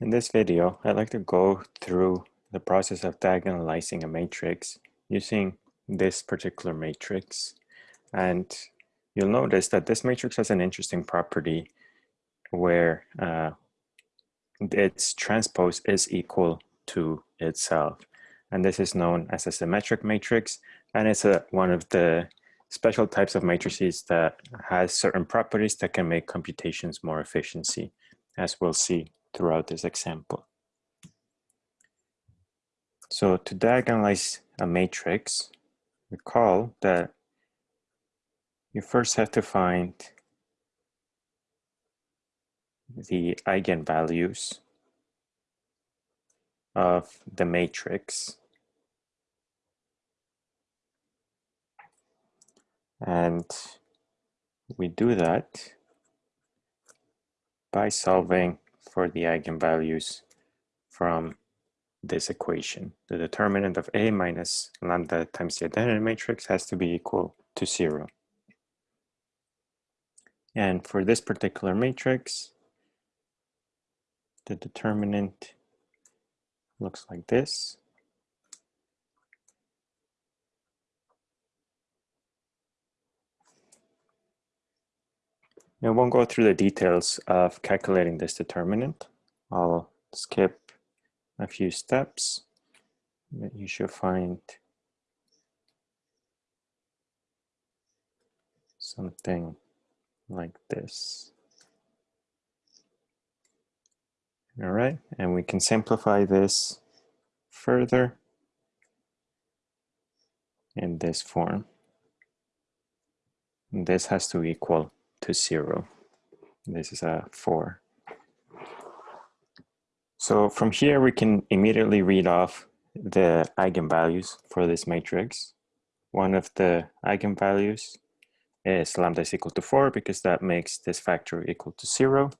In this video, I'd like to go through the process of diagonalizing a matrix using this particular matrix. And you'll notice that this matrix has an interesting property where uh, its transpose is equal to itself. And this is known as a symmetric matrix. And it's a, one of the special types of matrices that has certain properties that can make computations more efficiency, as we'll see throughout this example. So to diagonalize a matrix, recall that you first have to find the eigenvalues of the matrix. And we do that by solving for the eigenvalues from this equation. The determinant of A minus lambda times the identity matrix has to be equal to zero. And for this particular matrix, the determinant looks like this. I won't go through the details of calculating this determinant. I'll skip a few steps that you should find something like this. All right, and we can simplify this further in this form. And this has to equal to zero. This is a four. So from here, we can immediately read off the eigenvalues for this matrix. One of the eigenvalues is lambda is equal to four because that makes this factor equal to zero.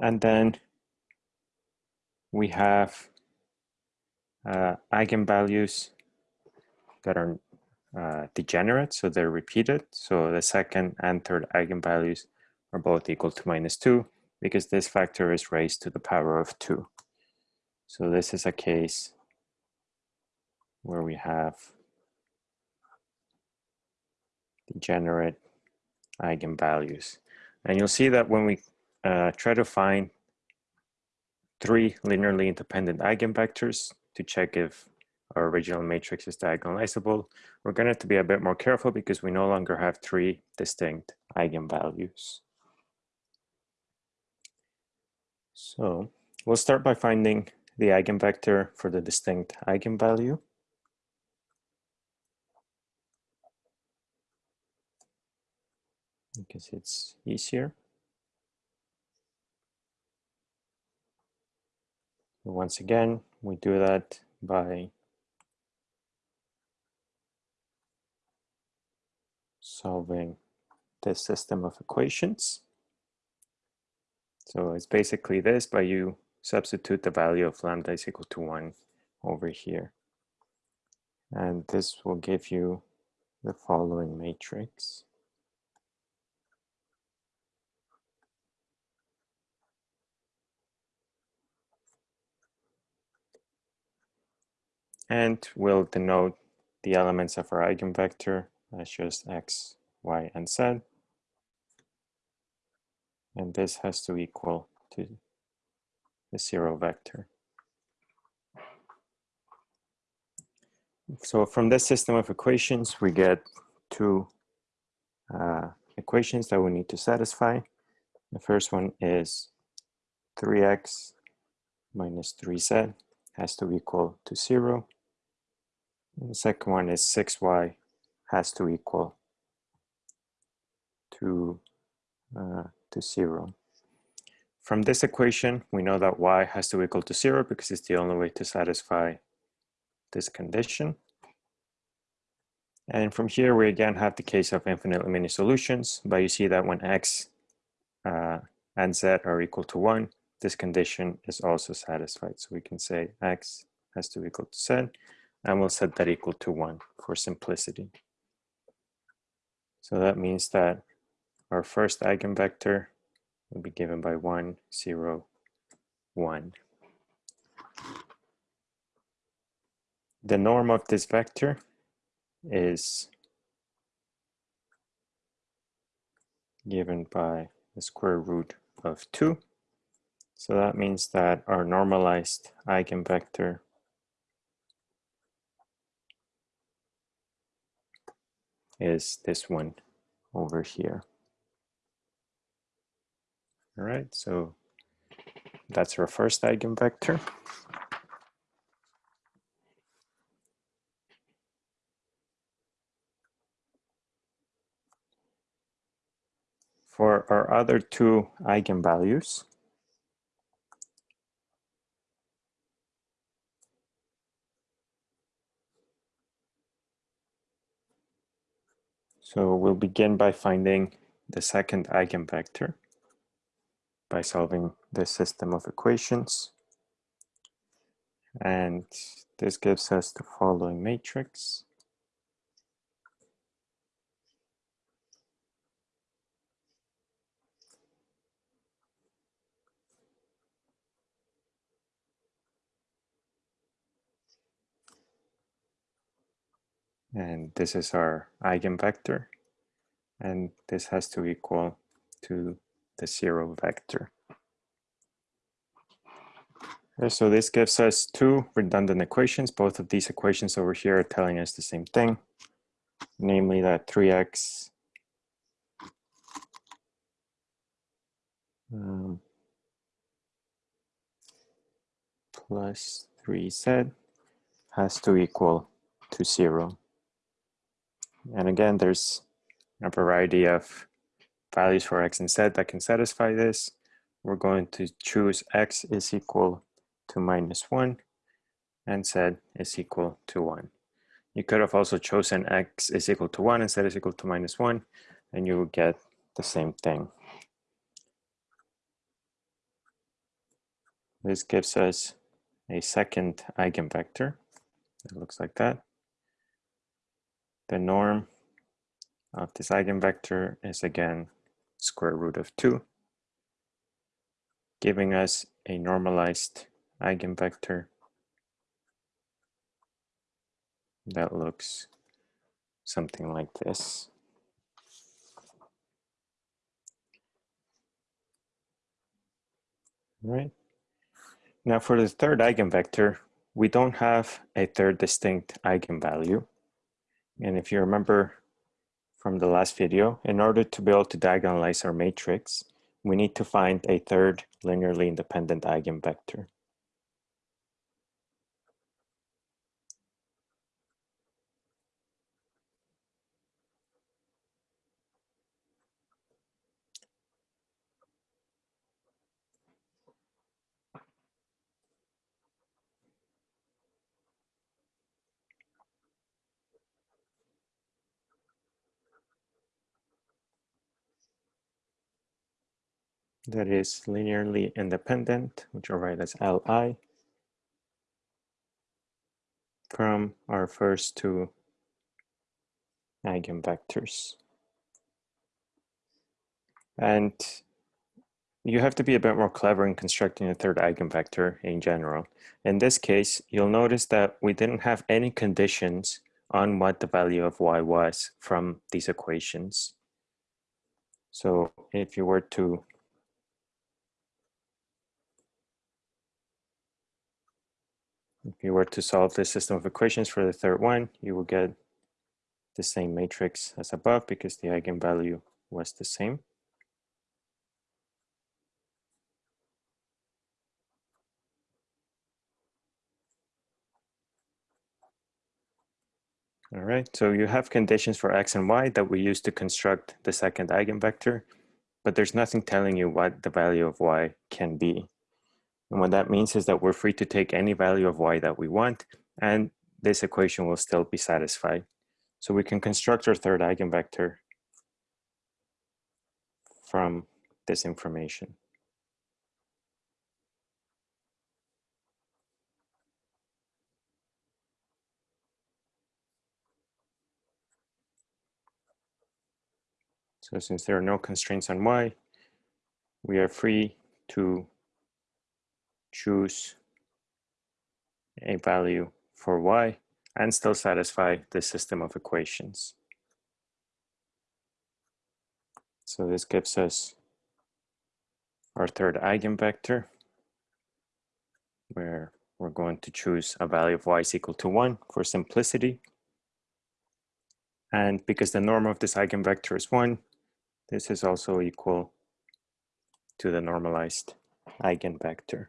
And then we have uh, eigenvalues that are uh, degenerate, so they're repeated. So the second and third eigenvalues are both equal to minus 2 because this factor is raised to the power of 2. So this is a case where we have degenerate eigenvalues. And you'll see that when we uh, try to find three linearly independent eigenvectors to check if our original matrix is diagonalizable, we're going to have to be a bit more careful because we no longer have three distinct eigenvalues. So we'll start by finding the eigenvector for the distinct eigenvalue. Because it's easier. Once again, we do that by solving this system of equations. So it's basically this, but you substitute the value of lambda is equal to 1 over here. And this will give you the following matrix. And we'll denote the elements of our eigenvector as just x, y, and z. And this has to equal to the zero vector. So from this system of equations, we get two uh, equations that we need to satisfy. The first one is 3x minus 3z has to equal to zero. And the second one is 6y has to equal to, uh, to zero. From this equation, we know that y has to equal to zero because it's the only way to satisfy this condition. And from here, we again have the case of infinitely many solutions, but you see that when x uh, and z are equal to one, this condition is also satisfied. So we can say x has to equal to z, and we'll set that equal to one for simplicity. So that means that our first eigenvector will be given by 1, 0, 1. The norm of this vector is given by the square root of 2. So that means that our normalized eigenvector is this one over here. All right, so that's our first eigenvector. For our other two eigenvalues, So we'll begin by finding the second eigenvector by solving this system of equations. And this gives us the following matrix. And this is our eigenvector. And this has to equal to the zero vector. Okay, so this gives us two redundant equations. Both of these equations over here are telling us the same thing, namely that 3x um, plus 3z has to equal to zero. And again, there's a variety of values for x and z that can satisfy this. We're going to choose x is equal to minus 1 and z is equal to 1. You could have also chosen x is equal to 1 and z is equal to minus 1 and you will get the same thing. This gives us a second eigenvector. It looks like that. The norm of this eigenvector is again square root of 2, giving us a normalized eigenvector that looks something like this. Right. Now for the third eigenvector, we don't have a third distinct eigenvalue. And if you remember from the last video, in order to be able to diagonalize our matrix, we need to find a third linearly independent eigenvector. That is linearly independent, which I'll write as Li, from our first two eigenvectors. And you have to be a bit more clever in constructing a third eigenvector in general. In this case, you'll notice that we didn't have any conditions on what the value of y was from these equations. So if you were to If you were to solve this system of equations for the third one, you will get the same matrix as above because the eigenvalue was the same. All right, so you have conditions for x and y that we use to construct the second eigenvector, but there's nothing telling you what the value of y can be. And what that means is that we're free to take any value of y that we want, and this equation will still be satisfied. So we can construct our third eigenvector from this information. So since there are no constraints on y, we are free to choose a value for y and still satisfy the system of equations. So this gives us our third eigenvector where we're going to choose a value of y is equal to 1 for simplicity. And because the norm of this eigenvector is 1, this is also equal to the normalized eigenvector.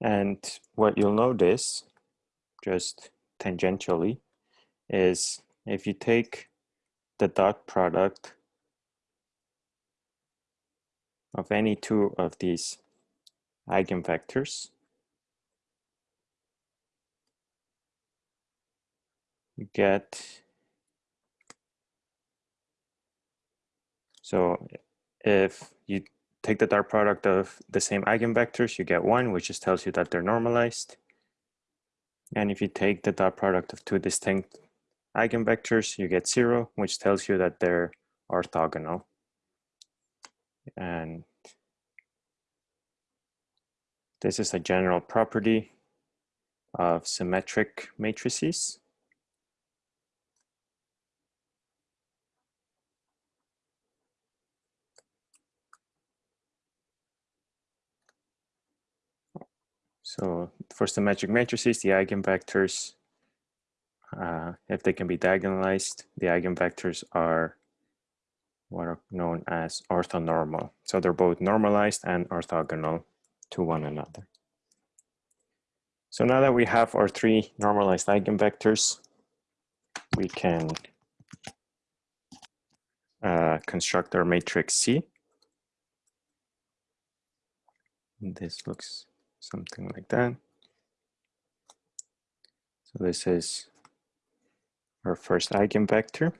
And what you'll notice, just tangentially, is if you take the dot product of any two of these eigenvectors, you get, so if you take the dot product of the same eigenvectors, you get one, which just tells you that they're normalized. And if you take the dot product of two distinct eigenvectors, you get zero, which tells you that they're orthogonal. And this is a general property of symmetric matrices. So for symmetric matrices, the eigenvectors, uh, if they can be diagonalized, the eigenvectors are what are known as orthonormal. So they're both normalized and orthogonal to one another. So now that we have our three normalized eigenvectors, we can uh, construct our matrix C. This looks something like that. So this is our first eigenvector.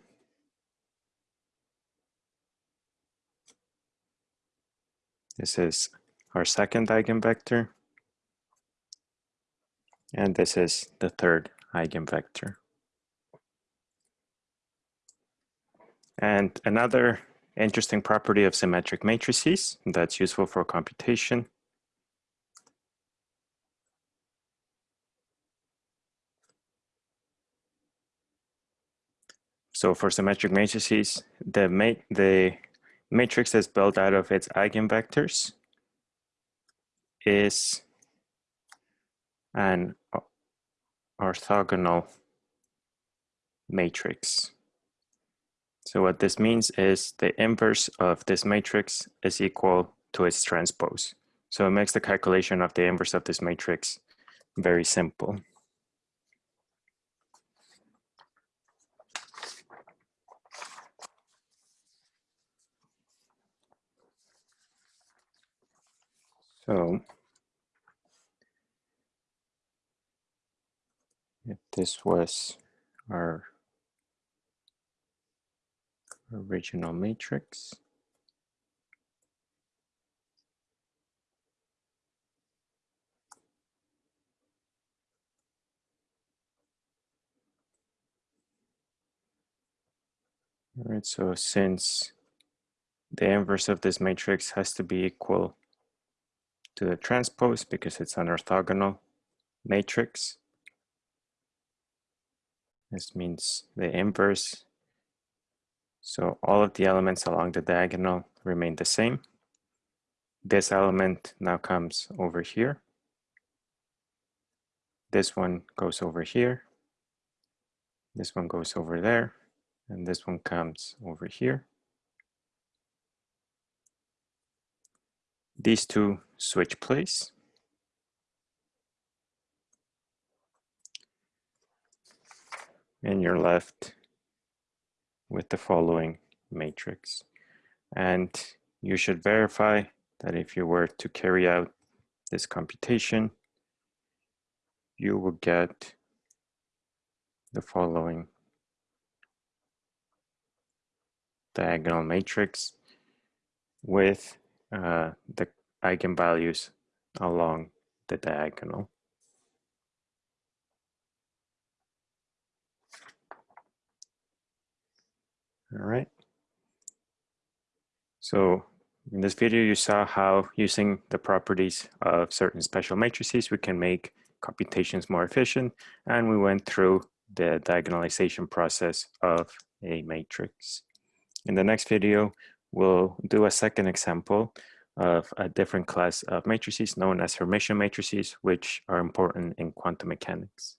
This is our second eigenvector. And this is the third eigenvector. And another interesting property of symmetric matrices that's useful for computation So for symmetric matrices, the, ma the matrix that's built out of its eigenvectors is an orthogonal matrix. So what this means is the inverse of this matrix is equal to its transpose. So it makes the calculation of the inverse of this matrix very simple. So if this was our original matrix, All right, so since the inverse of this matrix has to be equal to the transpose because it's an orthogonal matrix. This means the inverse. So all of the elements along the diagonal remain the same. This element now comes over here. This one goes over here. This one goes over there. And this one comes over here. these two switch place. And you're left with the following matrix. And you should verify that if you were to carry out this computation, you will get the following diagonal matrix with uh, the eigenvalues along the diagonal. All right. So in this video, you saw how using the properties of certain special matrices, we can make computations more efficient. And we went through the diagonalization process of a matrix. In the next video, we'll do a second example of a different class of matrices known as Hermitian matrices, which are important in quantum mechanics.